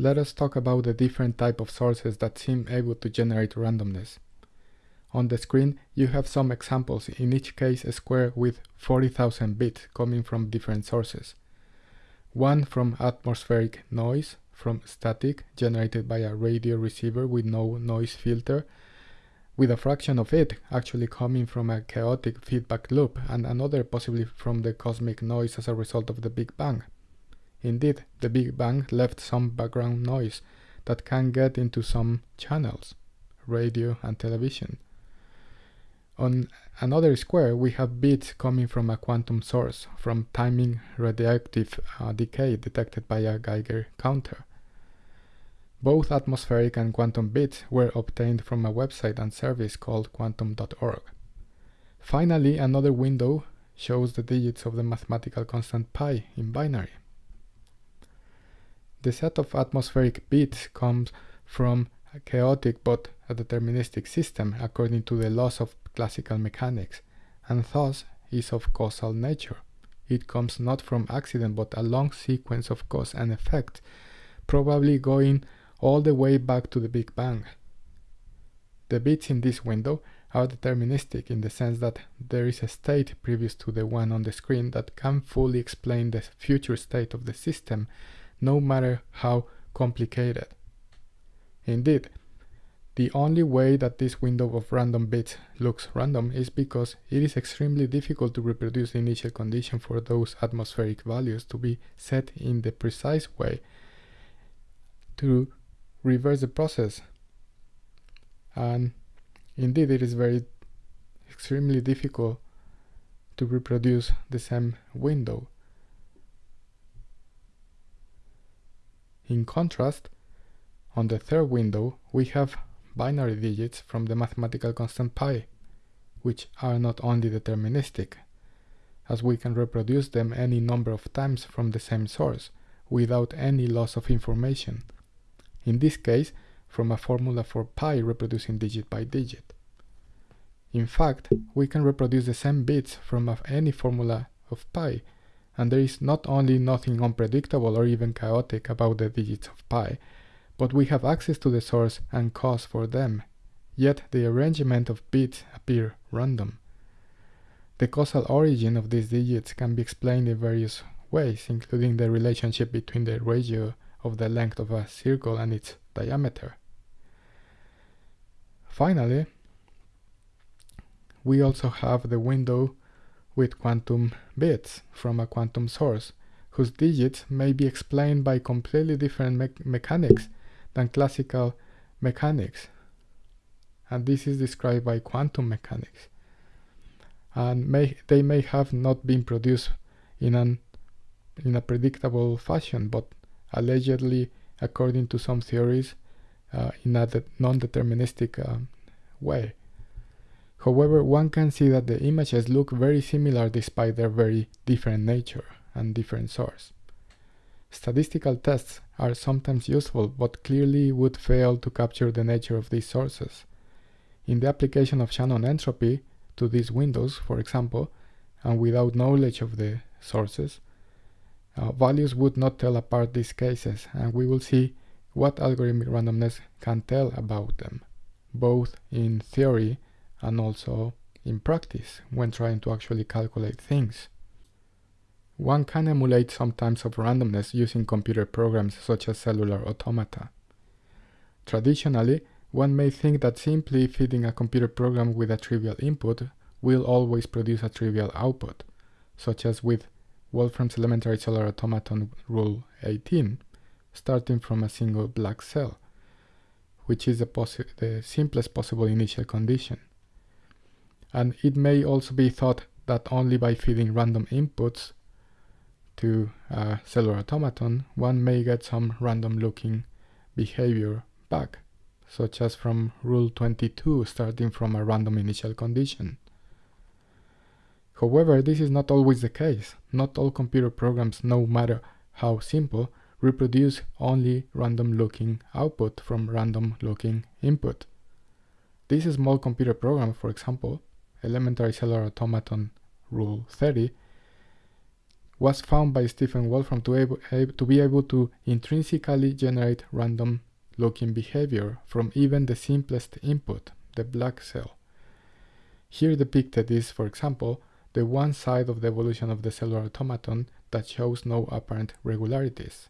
let us talk about the different type of sources that seem able to generate randomness. On the screen, you have some examples, in each case a square with 40,000 bits coming from different sources. One from atmospheric noise, from static, generated by a radio receiver with no noise filter, with a fraction of it actually coming from a chaotic feedback loop, and another possibly from the cosmic noise as a result of the Big Bang. Indeed, the Big Bang left some background noise that can get into some channels, radio and television. On another square, we have bits coming from a quantum source, from timing radioactive uh, decay detected by a Geiger counter. Both atmospheric and quantum bits were obtained from a website and service called quantum.org. Finally, another window shows the digits of the mathematical constant pi in binary. The set of atmospheric bits comes from a chaotic but a deterministic system according to the laws of classical mechanics, and thus is of causal nature. It comes not from accident but a long sequence of cause and effect, probably going all the way back to the Big Bang. The bits in this window are deterministic in the sense that there is a state previous to the one on the screen that can fully explain the future state of the system, no matter how complicated. Indeed, the only way that this window of random bits looks random is because it is extremely difficult to reproduce the initial condition for those atmospheric values to be set in the precise way to reverse the process. And indeed, it is very extremely difficult to reproduce the same window. In contrast, on the third window, we have binary digits from the mathematical constant pi, which are not only deterministic, as we can reproduce them any number of times from the same source, without any loss of information. In this case, from a formula for pi reproducing digit by digit. In fact, we can reproduce the same bits from any formula of pi, and there is not only nothing unpredictable or even chaotic about the digits of pi, but we have access to the source and cause for them, yet the arrangement of bits appear random. The causal origin of these digits can be explained in various ways, including the relationship between the ratio of the length of a circle and its diameter. Finally, we also have the window with quantum bits from a quantum source, whose digits may be explained by completely different me mechanics than classical mechanics. And this is described by quantum mechanics. And may, they may have not been produced in, an, in a predictable fashion, but allegedly, according to some theories, uh, in a non-deterministic uh, way. However, one can see that the images look very similar despite their very different nature and different source. Statistical tests are sometimes useful, but clearly would fail to capture the nature of these sources. In the application of Shannon entropy to these windows, for example, and without knowledge of the sources, uh, values would not tell apart these cases, and we will see what algorithmic randomness can tell about them, both in theory and also in practice when trying to actually calculate things. One can emulate some types of randomness using computer programs such as cellular automata. Traditionally, one may think that simply feeding a computer program with a trivial input will always produce a trivial output, such as with Wolfram's elementary cellular automaton rule 18, starting from a single black cell, which is the, the simplest possible initial condition. And it may also be thought that only by feeding random inputs to a cellular automaton, one may get some random looking behavior back, such as from rule 22 starting from a random initial condition. However, this is not always the case. Not all computer programs, no matter how simple, reproduce only random looking output from random looking input. This small computer program, for example, elementary cellular automaton rule 30, was found by Stephen Wolfram to, able, to be able to intrinsically generate random looking behavior from even the simplest input, the black cell. Here depicted is, for example, the one side of the evolution of the cellular automaton that shows no apparent regularities.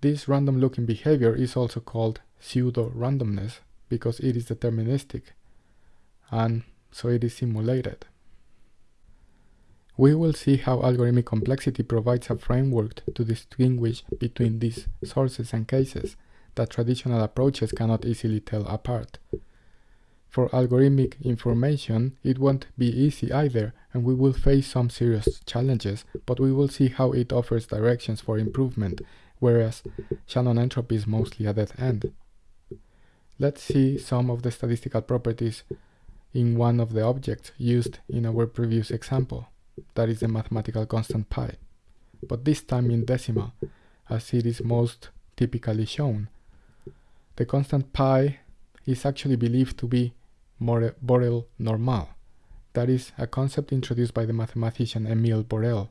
This random looking behavior is also called pseudo-randomness because it is deterministic and so it is simulated. We will see how algorithmic complexity provides a framework to distinguish between these sources and cases that traditional approaches cannot easily tell apart. For algorithmic information, it won't be easy either, and we will face some serious challenges, but we will see how it offers directions for improvement, whereas Shannon entropy is mostly a dead end. Let's see some of the statistical properties in one of the objects used in our previous example that is the mathematical constant pi, but this time in decimal, as it is most typically shown. The constant pi is actually believed to be Borel normal. That is a concept introduced by the mathematician Emile Borel.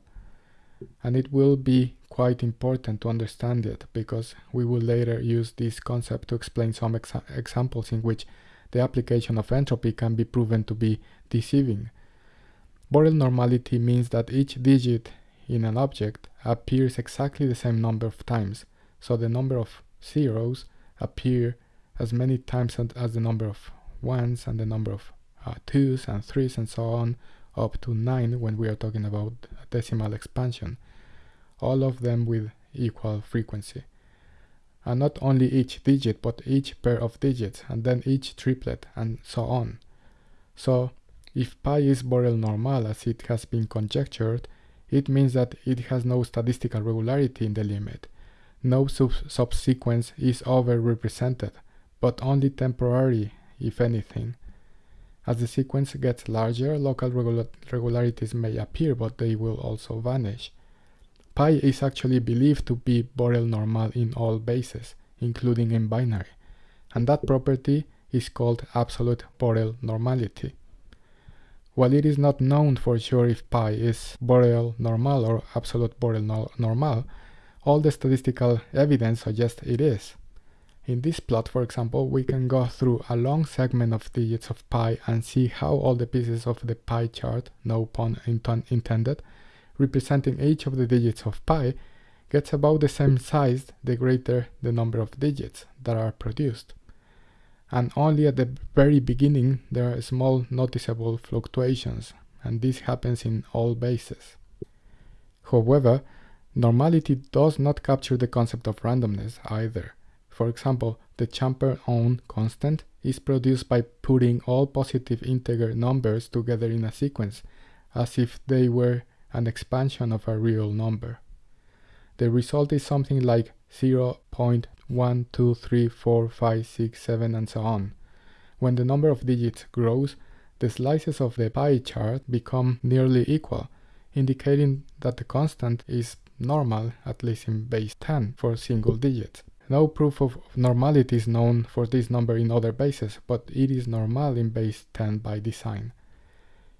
And it will be quite important to understand it because we will later use this concept to explain some exa examples in which the application of entropy can be proven to be deceiving Borel normality means that each digit in an object appears exactly the same number of times, so the number of zeros appear as many times as the number of ones and the number of uh, twos and threes and so on up to nine when we are talking about a decimal expansion, all of them with equal frequency. And not only each digit, but each pair of digits, and then each triplet, and so on. So if pi is Borel normal as it has been conjectured, it means that it has no statistical regularity in the limit. No sub subsequence is over-represented, but only temporary, if anything. As the sequence gets larger, local regula regularities may appear, but they will also vanish. Pi is actually believed to be Borel normal in all bases, including in binary, and that property is called absolute Borel normality. While it is not known for sure if pi is Borel normal or absolute Borel no normal, all the statistical evidence suggests it is. In this plot, for example, we can go through a long segment of digits of pi and see how all the pieces of the pie chart, no pun intended, representing each of the digits of pi, gets about the same size the greater the number of digits that are produced and only at the very beginning there are small noticeable fluctuations, and this happens in all bases. However, normality does not capture the concept of randomness either. For example, the Champernowne constant is produced by putting all positive integer numbers together in a sequence, as if they were an expansion of a real number. The result is something like 0. 1, 2, 3, 4, 5, 6, 7, and so on. When the number of digits grows, the slices of the pie chart become nearly equal, indicating that the constant is normal, at least in base 10, for single digits. No proof of normality is known for this number in other bases, but it is normal in base 10 by design.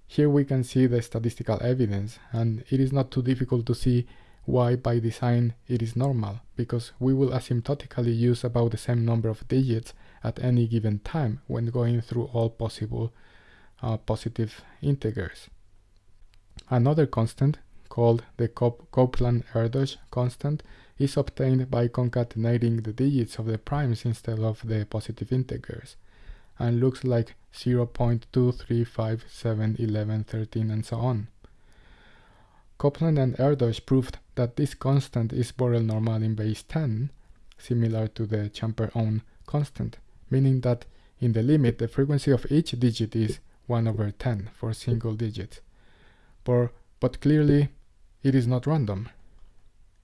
Here we can see the statistical evidence, and it is not too difficult to see why by design it is normal, because we will asymptotically use about the same number of digits at any given time when going through all possible uh, positive integers. Another constant, called the Copeland-Erdős constant, is obtained by concatenating the digits of the primes instead of the positive integers, and looks like 0 0.2, 3, 5, 7, 11, 13, and so on. Copeland and Erdős proved that this constant is Borel normal in base 10, similar to the Champernowne constant, meaning that in the limit the frequency of each digit is 1 over 10 for single digits. But, but clearly it is not random.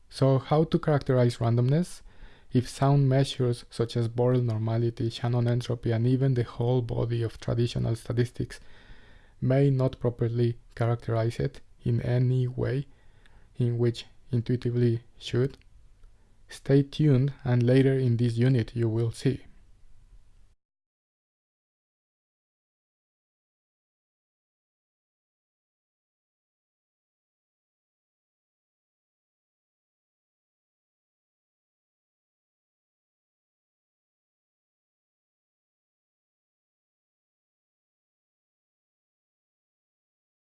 So how to characterize randomness? If sound measures such as Borel normality, Shannon entropy, and even the whole body of traditional statistics may not properly characterize it in any way in which intuitively should. Stay tuned and later in this unit you will see.